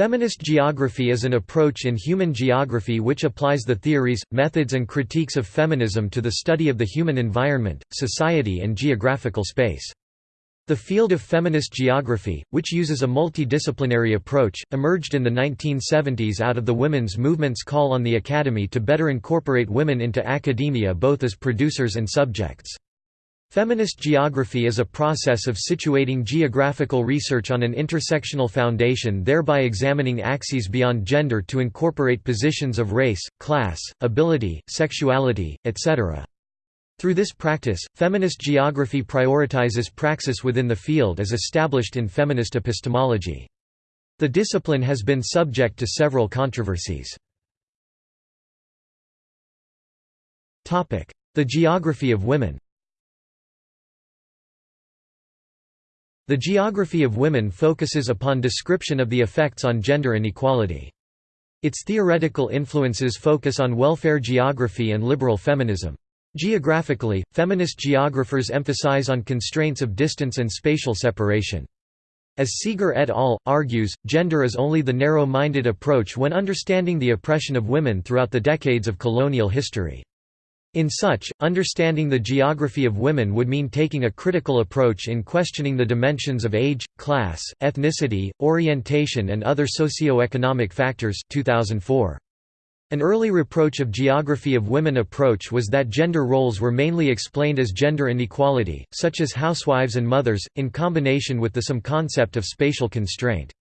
Feminist geography is an approach in human geography which applies the theories, methods and critiques of feminism to the study of the human environment, society and geographical space. The field of feminist geography, which uses a multidisciplinary approach, emerged in the 1970s out of the women's movement's call on the academy to better incorporate women into academia both as producers and subjects. Feminist geography is a process of situating geographical research on an intersectional foundation thereby examining axes beyond gender to incorporate positions of race, class, ability, sexuality, etc. Through this practice, feminist geography prioritizes praxis within the field as established in feminist epistemology. The discipline has been subject to several controversies. The geography of women The geography of women focuses upon description of the effects on gender inequality. Its theoretical influences focus on welfare geography and liberal feminism. Geographically, feminist geographers emphasize on constraints of distance and spatial separation. As Seager et al. argues, gender is only the narrow-minded approach when understanding the oppression of women throughout the decades of colonial history. In such, understanding the geography of women would mean taking a critical approach in questioning the dimensions of age, class, ethnicity, orientation and other socio-economic factors 2004. An early reproach of geography of women approach was that gender roles were mainly explained as gender inequality, such as housewives and mothers, in combination with the some concept of spatial constraint.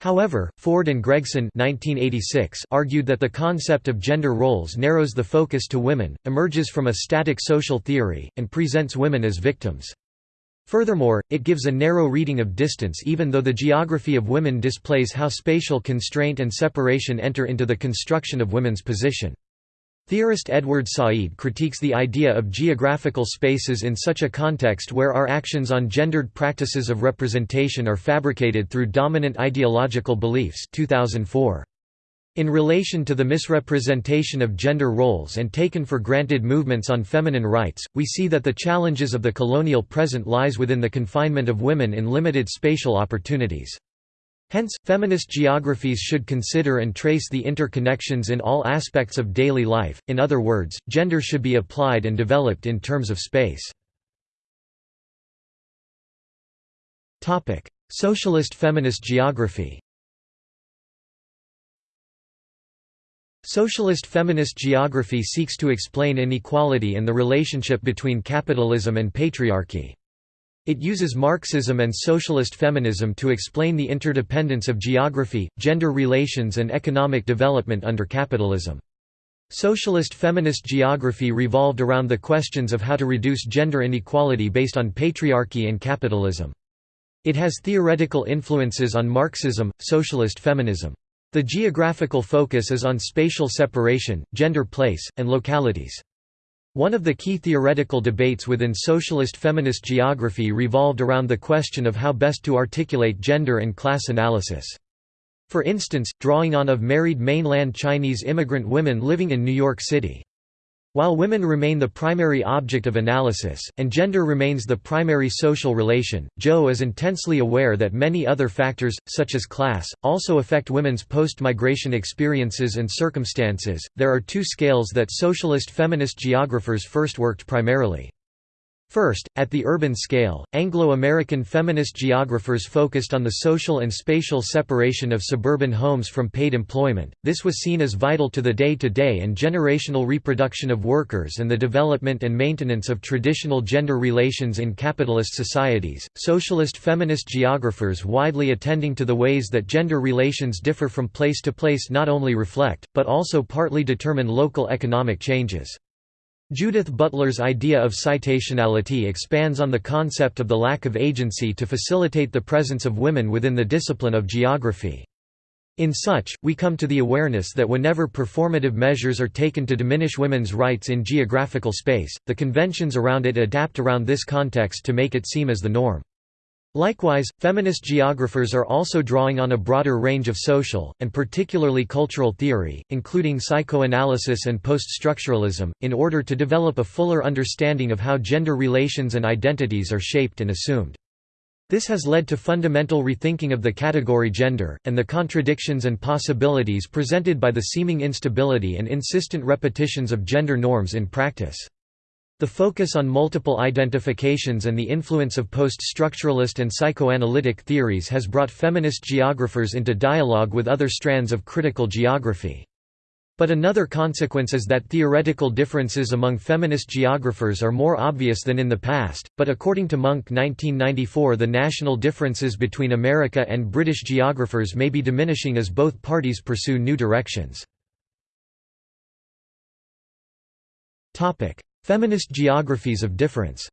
However, Foord and Gregson 1986 argued that the concept of gender roles narrows the focus to women, emerges from a static social theory, and presents women as victims. Furthermore, it gives a narrow reading of distance even though the geography of women displays how spatial constraint and separation enter into the construction of women's position. Theorist Edward Said critiques the idea of geographical spaces in such a context where our actions on gendered practices of representation are fabricated through dominant ideological beliefs 2004. In relation to the misrepresentation of gender roles and taken for granted movements on feminine rights, we see that the challenges of the colonial present lies within the confinement of women in limited spatial opportunities. Hence, feminist geographies should consider and trace the interconnections in all aspects of daily life, in other words, gender should be applied and developed in terms of space. Socialist feminist geography Socialist feminist geography seeks to explain inequality and the relationship between capitalism and patriarchy. It uses Marxism and socialist feminism to explain the interdependence of geography, gender relations and economic development under capitalism. Socialist feminist geography revolved around the questions of how to reduce gender inequality based on patriarchy and capitalism. It has theoretical influences on Marxism, socialist feminism. The geographical focus is on spatial separation, gender place, and localities. One of the key theoretical debates within socialist feminist geography revolved around the question of how best to articulate gender and class analysis. For instance, drawing on of married mainland Chinese immigrant women living in New York City. While women remain the primary object of analysis, and gender remains the primary social relation, Joe is intensely aware that many other factors, such as class, also affect women's post-migration experiences and circumstances. There are two scales that socialist feminist geographers first worked primarily. First, at the urban scale, Anglo-American feminist geographers focused on the social and spatial separation of suburban homes from paid employment. This was seen as vital to the day-to-day -day and generational reproduction of workers and the development and maintenance of traditional gender relations in capitalist societies. Socialist feminist geographers widely attending to the ways that gender relations differ from place to place not only reflect, but also partly determine local economic changes. Judith Butler's idea of citationality expands on the concept of the lack of agency to facilitate the presence of women within the discipline of geography. In such, we come to the awareness that whenever performative measures are taken to diminish women's rights in geographical space, the conventions around it adapt around this context to make it seem as the norm. Likewise, feminist geographers are also drawing on a broader range of social, and particularly cultural theory, including psychoanalysis and post-structuralism, in order to develop a fuller understanding of how gender relations and identities are shaped and assumed. This has led to fundamental rethinking of the category gender, and the contradictions and possibilities presented by the seeming instability and insistent repetitions of gender norms in practice. The focus on multiple identifications and the influence of post-structuralist and psychoanalytic theories has brought feminist geographers into dialogue with other strands of critical geography. But another consequence is that theoretical differences among feminist geographers are more obvious than in the past, but according to Munk 1994 the national differences between America and British geographers may be diminishing as both parties pursue new directions. Feminist geographies of difference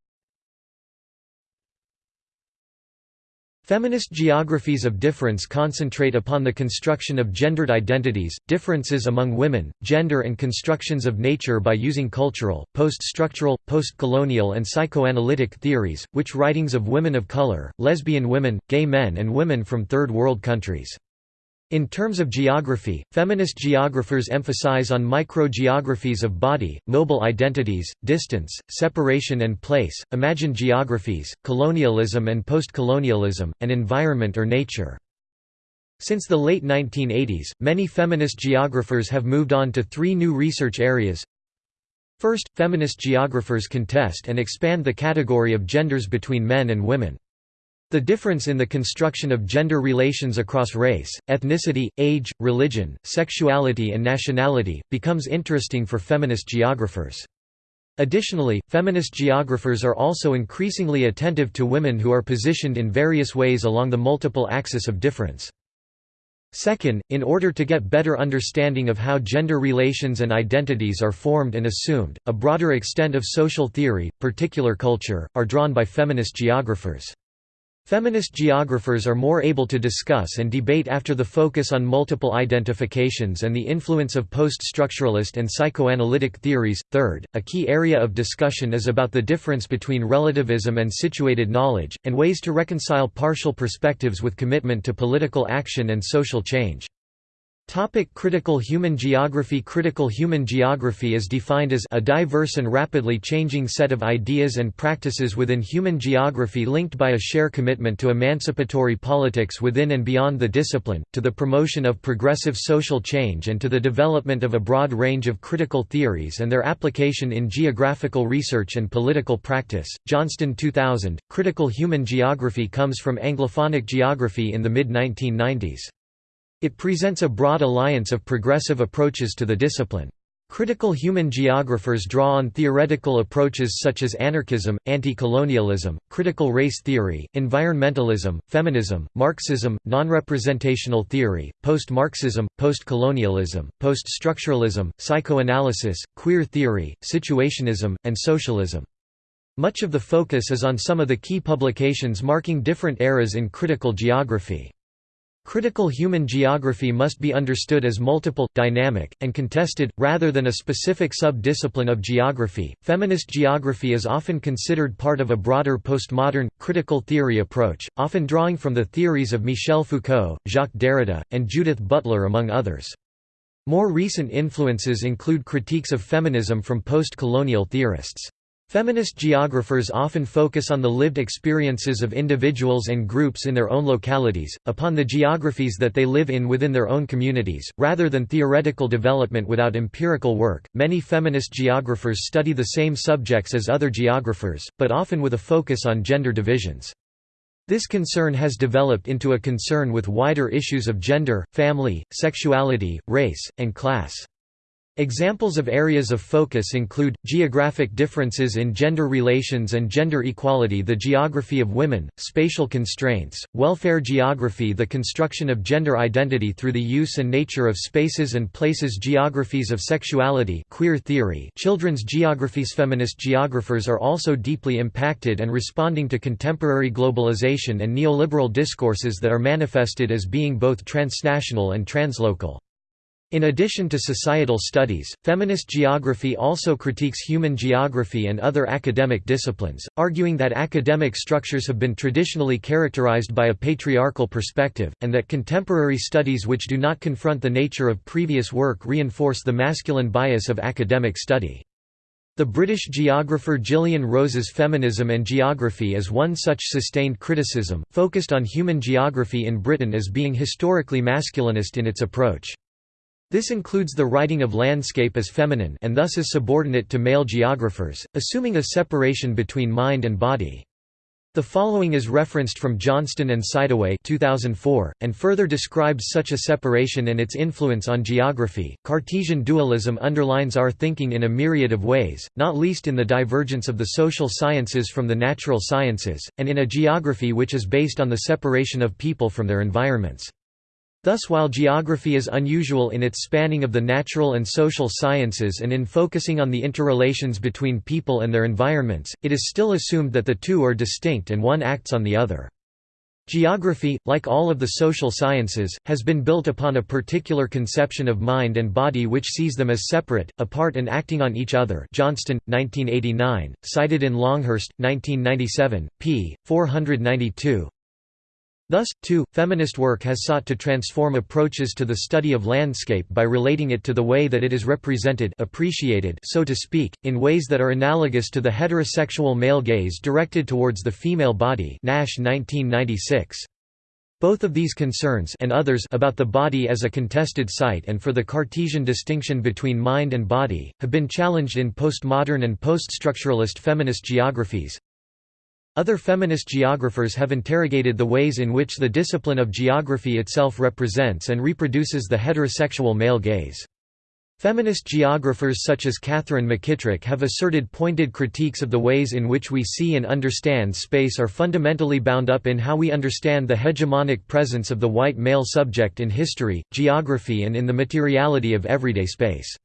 Feminist geographies of difference concentrate upon the construction of gendered identities, differences among women, gender and constructions of nature by using cultural, post-structural, post-colonial and psychoanalytic theories, which writings of women of color, lesbian women, gay men and women from Third World countries. In terms of geography, feminist geographers emphasize on microgeographies of body, mobile identities, distance, separation and place, imagined geographies, colonialism and postcolonialism, and environment or nature. Since the late 1980s, many feminist geographers have moved on to three new research areas. First, feminist geographers contest and expand the category of genders between men and women. The difference in the construction of gender relations across race, ethnicity, age, religion, sexuality and nationality, becomes interesting for feminist geographers. Additionally, feminist geographers are also increasingly attentive to women who are positioned in various ways along the multiple axis of difference. Second, in order to get better understanding of how gender relations and identities are formed and assumed, a broader extent of social theory, particular culture, are drawn by feminist geographers. Feminist geographers are more able to discuss and debate after the focus on multiple identifications and the influence of post-structuralist and psychoanalytic theories. Third, a key area of discussion is about the difference between relativism and situated knowledge, and ways to reconcile partial perspectives with commitment to political action and social change. Topic critical human geography Critical human geography is defined as a diverse and rapidly changing set of ideas and practices within human geography linked by a shared commitment to emancipatory politics within and beyond the discipline, to the promotion of progressive social change and to the development of a broad range of critical theories and their application in geographical research and political practice. Johnston 2000, Critical human geography comes from Anglophonic geography in the mid-1990s. It presents a broad alliance of progressive approaches to the discipline. Critical human geographers draw on theoretical approaches such as anarchism, anti-colonialism, critical race theory, environmentalism, feminism, Marxism, non-representational theory, post-Marxism, post-colonialism, post-structuralism, psychoanalysis, queer theory, situationism, and socialism. Much of the focus is on some of the key publications marking different eras in critical geography. Critical human geography must be understood as multiple, dynamic, and contested, rather than a specific sub-discipline of geography. Feminist geography is often considered part of a broader postmodern, critical theory approach, often drawing from the theories of Michel Foucault, Jacques Derrida, and Judith Butler among others. More recent influences include critiques of feminism from post-colonial theorists. Feminist geographers often focus on the lived experiences of individuals and groups in their own localities, upon the geographies that they live in within their own communities, rather than theoretical development without empirical work. Many feminist geographers study the same subjects as other geographers, but often with a focus on gender divisions. This concern has developed into a concern with wider issues of gender, family, sexuality, race, and class. Examples of areas of focus include, geographic differences in gender relations and gender equality the geography of women, spatial constraints, welfare geography the construction of gender identity through the use and nature of spaces and places geographies of sexuality queer theory children's geographies Feminist geographers are also deeply impacted and responding to contemporary globalization and neoliberal discourses that are manifested as being both transnational and translocal. In addition to societal studies, feminist geography also critiques human geography and other academic disciplines, arguing that academic structures have been traditionally characterized by a patriarchal perspective, and that contemporary studies which do not confront the nature of previous work reinforce the masculine bias of academic study. The British geographer Gillian Rose's Feminism and Geography is one such sustained criticism, focused on human geography in Britain as being historically masculinist in its approach. This includes the writing of landscape as feminine and thus is subordinate to male geographers, assuming a separation between mind and body. The following is referenced from Johnston and Sidaway 2004, and further describes such a separation and its influence on geography. Cartesian dualism underlines our thinking in a myriad of ways, not least in the divergence of the social sciences from the natural sciences, and in a geography which is based on the separation of people from their environments. Thus while geography is unusual in its spanning of the natural and social sciences and in focusing on the interrelations between people and their environments, it is still assumed that the two are distinct and one acts on the other. Geography, like all of the social sciences, has been built upon a particular conception of mind and body which sees them as separate, apart and acting on each other Johnston, 1989, cited in Longhurst, 1997, p. 492, Thus, too, feminist work has sought to transform approaches to the study of landscape by relating it to the way that it is represented appreciated so to speak, in ways that are analogous to the heterosexual male gaze directed towards the female body Nash 1996. Both of these concerns and others about the body as a contested site and for the Cartesian distinction between mind and body, have been challenged in postmodern and poststructuralist feminist geographies, other feminist geographers have interrogated the ways in which the discipline of geography itself represents and reproduces the heterosexual male gaze. Feminist geographers such as Katherine McKittrick have asserted pointed critiques of the ways in which we see and understand space are fundamentally bound up in how we understand the hegemonic presence of the white male subject in history, geography and in the materiality of everyday space.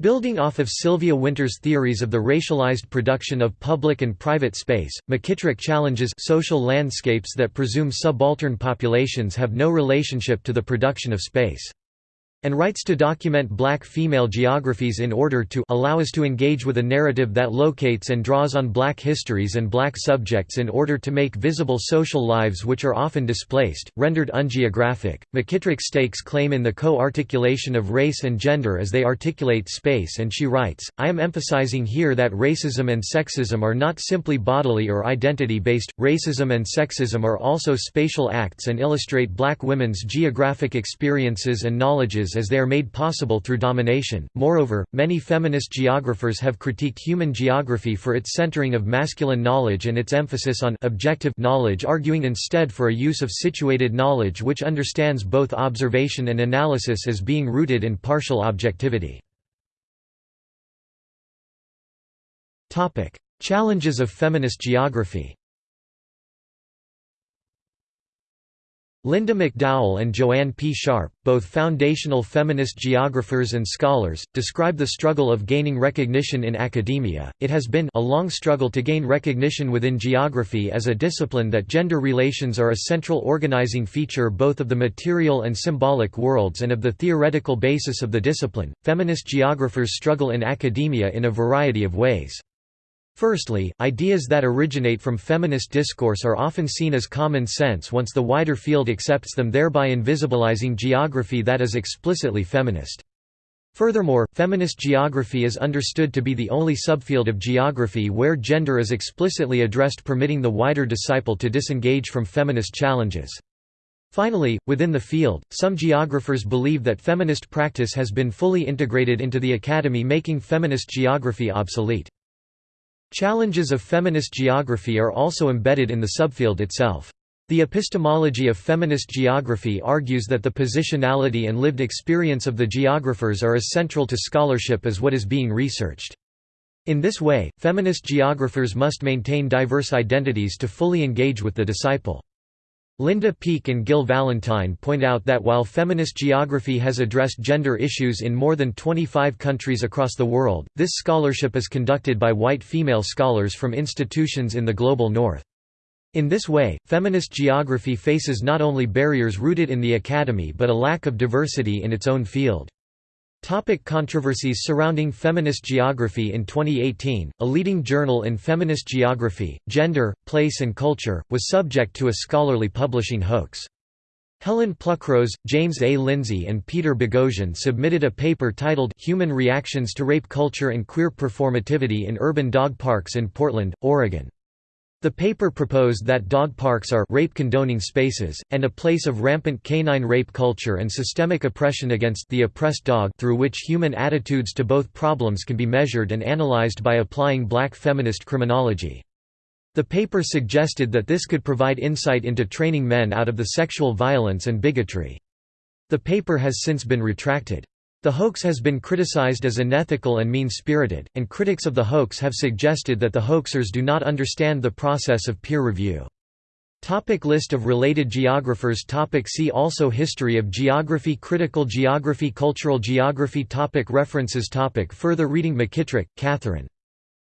Building off of Sylvia Wynter's theories of the racialized production of public and private space, McKittrick challenges social landscapes that presume subaltern populations have no relationship to the production of space and writes to document black female geographies in order to allow us to engage with a narrative that locates and draws on black histories and black subjects in order to make visible social lives which are often displaced, rendered ungeographic. McKittrick stakes claim in the co-articulation of race and gender as they articulate space and she writes, I am emphasizing here that racism and sexism are not simply bodily or identity-based, racism and sexism are also spatial acts and illustrate black women's geographic experiences and knowledges as they are made possible through domination. Moreover, many feminist geographers have critiqued human geography for its centering of masculine knowledge and its emphasis on objective knowledge, arguing instead for a use of situated knowledge which understands both observation and analysis as being rooted in partial objectivity. Topic: Challenges of feminist geography. Linda McDowell and Joanne P. Sharp, both foundational feminist geographers and scholars, describe the struggle of gaining recognition in academia. It has been a long struggle to gain recognition within geography as a discipline that gender relations are a central organizing feature both of the material and symbolic worlds and of the theoretical basis of the discipline. Feminist geographers struggle in academia in a variety of ways. Firstly, ideas that originate from feminist discourse are often seen as common sense once the wider field accepts them thereby invisibilizing geography that is explicitly feminist. Furthermore, feminist geography is understood to be the only subfield of geography where gender is explicitly addressed permitting the wider disciple to disengage from feminist challenges. Finally, within the field, some geographers believe that feminist practice has been fully integrated into the academy making feminist geography obsolete. Challenges of feminist geography are also embedded in the subfield itself. The epistemology of feminist geography argues that the positionality and lived experience of the geographers are as central to scholarship as what is being researched. In this way, feminist geographers must maintain diverse identities to fully engage with the disciple. Linda Peake and Gill Valentine point out that while feminist geography has addressed gender issues in more than 25 countries across the world, this scholarship is conducted by white female scholars from institutions in the global north. In this way, feminist geography faces not only barriers rooted in the academy but a lack of diversity in its own field. Topic controversies surrounding feminist geography In 2018, a leading journal in feminist geography, gender, place and culture, was subject to a scholarly publishing hoax. Helen Pluckrose, James A. Lindsay and Peter Boghossian submitted a paper titled Human Reactions to Rape Culture and Queer Performativity in Urban Dog Parks in Portland, Oregon. The paper proposed that dog parks are rape-condoning spaces, and a place of rampant canine rape culture and systemic oppression against the oppressed dog through which human attitudes to both problems can be measured and analyzed by applying black feminist criminology. The paper suggested that this could provide insight into training men out of the sexual violence and bigotry. The paper has since been retracted. The hoax has been criticized as unethical and mean-spirited, and critics of the hoax have suggested that the hoaxers do not understand the process of peer review. Topic list of related geographers topic See also History of geography Critical geography Cultural geography topic References topic Further reading McKittrick, Katherine.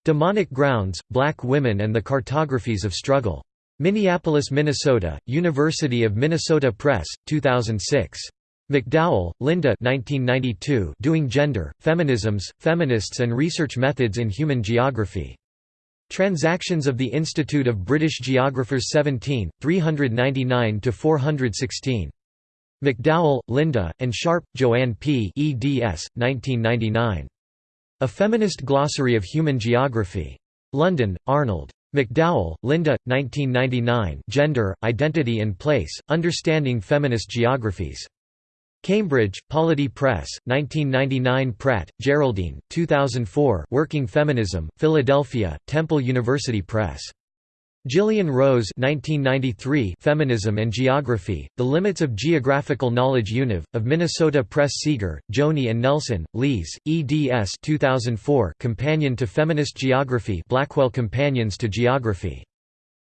Demonic Grounds, Black Women and the Cartographies of Struggle. Minneapolis, Minnesota, University of Minnesota Press, 2006. McDowell, Linda 1992, Doing Gender, Feminisms, Feminists and Research Methods in Human Geography. Transactions of the Institute of British Geographers 17, 399–416. McDowell, Linda, and Sharp, Joanne P. eds. 1999. A Feminist Glossary of Human Geography. London, Arnold. McDowell, Linda, 1999 Gender, Identity and Place, Understanding Feminist Geographies. Cambridge, Polity Press, 1999 Pratt, Geraldine, 2004 Working Feminism, Philadelphia, Temple University Press. Gillian Rose 1993 Feminism and Geography, The Limits of Geographical Knowledge Univ, of Minnesota Press Seager, Joni and Nelson, Lise, eds 2004 Companion to Feminist Geography Blackwell Companions to Geography.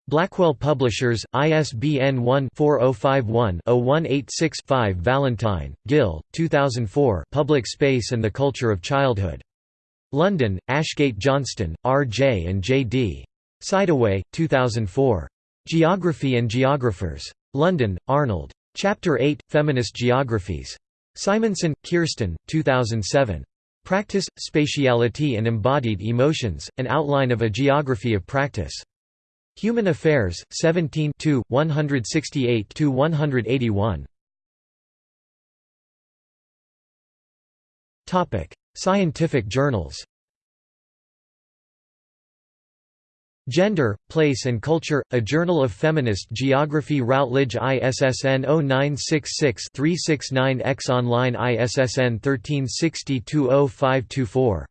Blackwell Publishers, ISBN 1-4051-0186-5 Valentine, Gill, 2004 Public Space and the Culture of Childhood. London, Ashgate Johnston, R. J. and J. D. Sidaway, 2004. Geography and Geographers. London, Arnold. Chapter 8, Feminist Geographies. Simonsen, Kirsten, 2007. Practice, Spatiality and Embodied Emotions, An Outline of a Geography of Practice. Human Affairs, 17 168–181. Scientific journals Gender, Place and Culture, A Journal of Feminist Geography Routledge ISSN 0966-369-X Online ISSN 1360-20524